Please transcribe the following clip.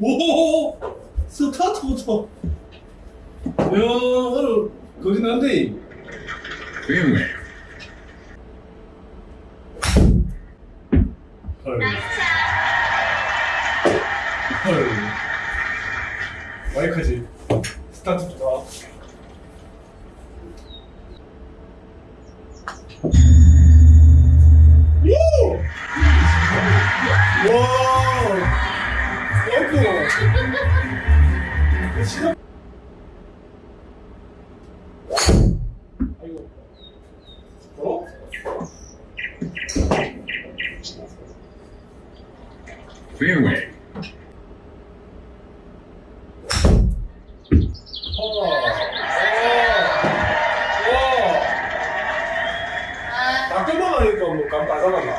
와. 오. 스타트부터. 야, 오늘 거진 한데. Fairway. 헐. 헐. 마이크지. 스타트 좋아. 오! 와! 진짜. 아이고. 어? 어. 와. 와. 나 끝나가니까 뭐 깜빡하나 봐.